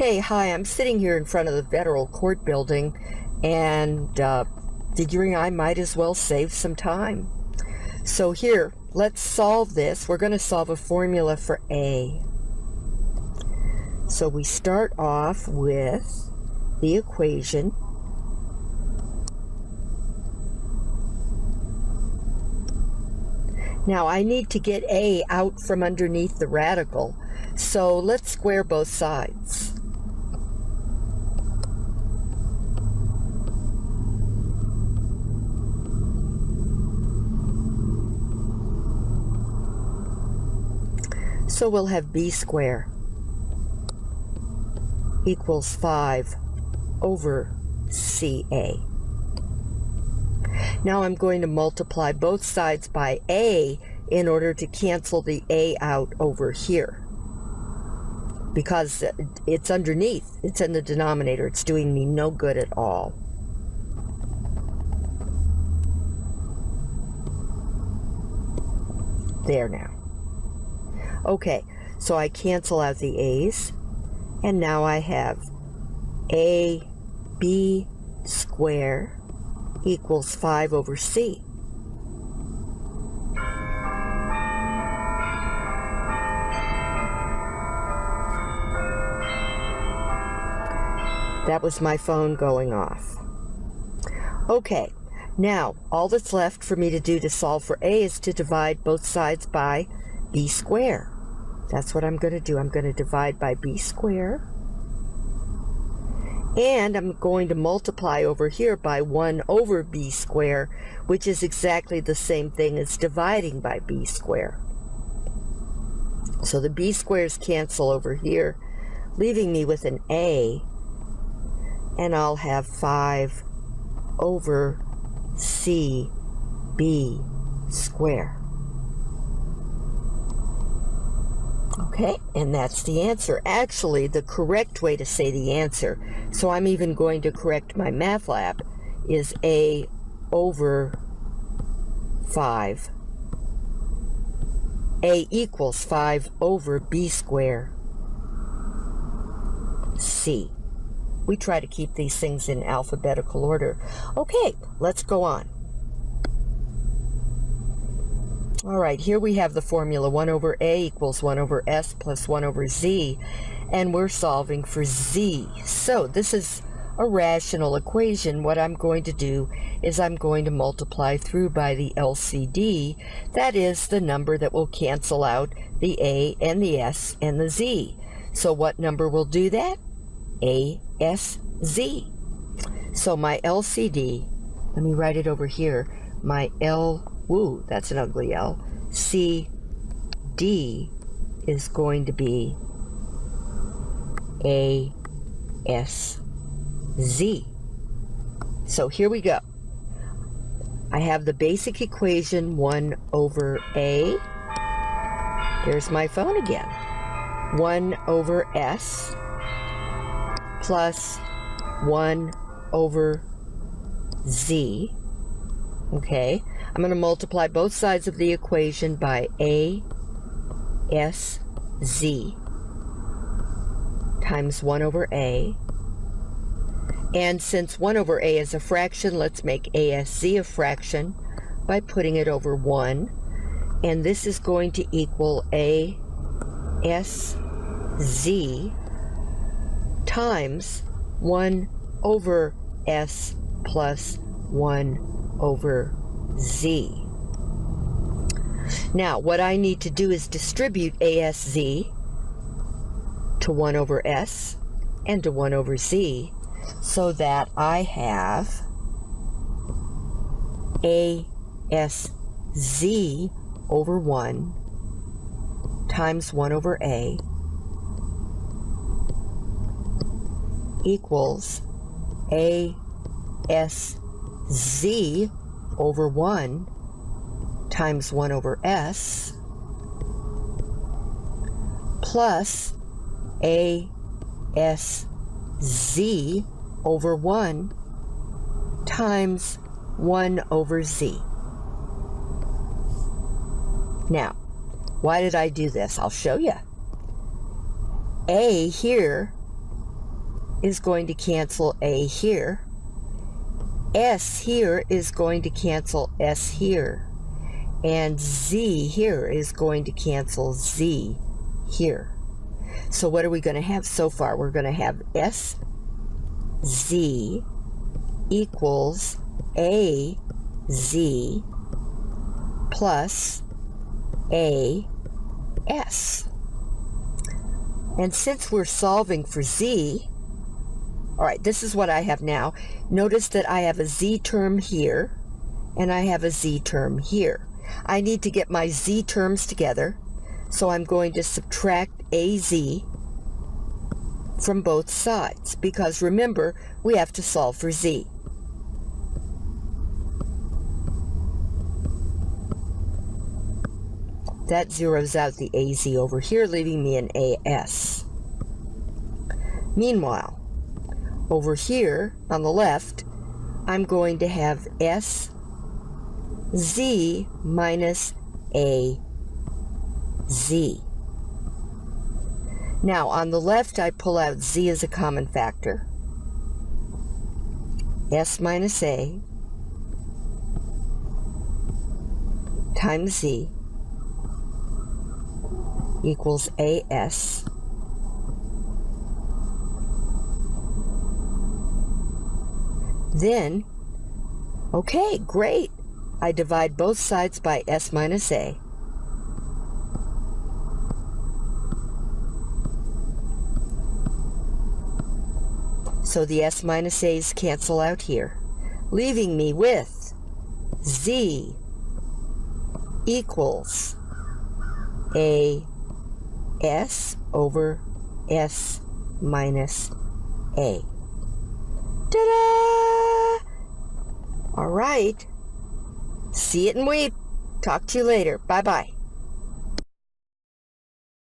Okay, hi, I'm sitting here in front of the federal court building and uh, figuring I might as well save some time. So here, let's solve this. We're going to solve a formula for A. So we start off with the equation. Now I need to get A out from underneath the radical. So let's square both sides. So we'll have b squared equals 5 over CA. Now I'm going to multiply both sides by A in order to cancel the A out over here. Because it's underneath, it's in the denominator, it's doing me no good at all. There now. Okay, so I cancel out the A's, and now I have A B square equals 5 over C. That was my phone going off. Okay, now all that's left for me to do to solve for A is to divide both sides by b squared. That's what I'm going to do. I'm going to divide by b squared. And I'm going to multiply over here by 1 over b squared, which is exactly the same thing as dividing by b squared. So the b squares cancel over here, leaving me with an a. And I'll have 5 over c b squared. Okay, and that's the answer. Actually, the correct way to say the answer, so I'm even going to correct my math lab, is A over 5. A equals 5 over B squared C. We try to keep these things in alphabetical order. Okay, let's go on. All right, here we have the formula 1 over a equals 1 over s plus 1 over z, and we're solving for z. So this is a rational equation. What I'm going to do is I'm going to multiply through by the LCD. That is the number that will cancel out the a and the s and the z. So what number will do that? A, S, Z. So my LCD, let me write it over here, my L Woo, that's an ugly L. C, D is going to be A, S, Z. So here we go. I have the basic equation 1 over A. There's my phone again. 1 over S plus 1 over Z. Okay. I'm going to multiply both sides of the equation by A, S, Z times 1 over A. And since 1 over A is a fraction, let's make ASZ a fraction by putting it over 1. And this is going to equal ASZ times 1 over S plus 1 over Z. Now, what I need to do is distribute ASZ to 1 over S and to 1 over Z so that I have ASZ over 1 times 1 over A equals ASZ over 1 times 1 over s plus a s z over 1 times 1 over z. Now, why did I do this? I'll show you. A here is going to cancel A here. S here is going to cancel S here. And Z here is going to cancel Z here. So what are we going to have so far? We're going to have S Z equals A Z plus A S. And since we're solving for Z, all right, this is what I have now. Notice that I have a Z term here, and I have a Z term here. I need to get my Z terms together, so I'm going to subtract AZ from both sides, because remember, we have to solve for Z. That zeroes out the AZ over here, leaving me an AS. Meanwhile, over here on the left, I'm going to have S Z minus A Z. Now on the left I pull out Z as a common factor. S minus A times Z equals AS. Then, okay, great. I divide both sides by S minus A. So the S minus A's cancel out here, leaving me with Z equals A S over S minus A. Ta-da! All right. See it and weep. Talk to you later. Bye-bye.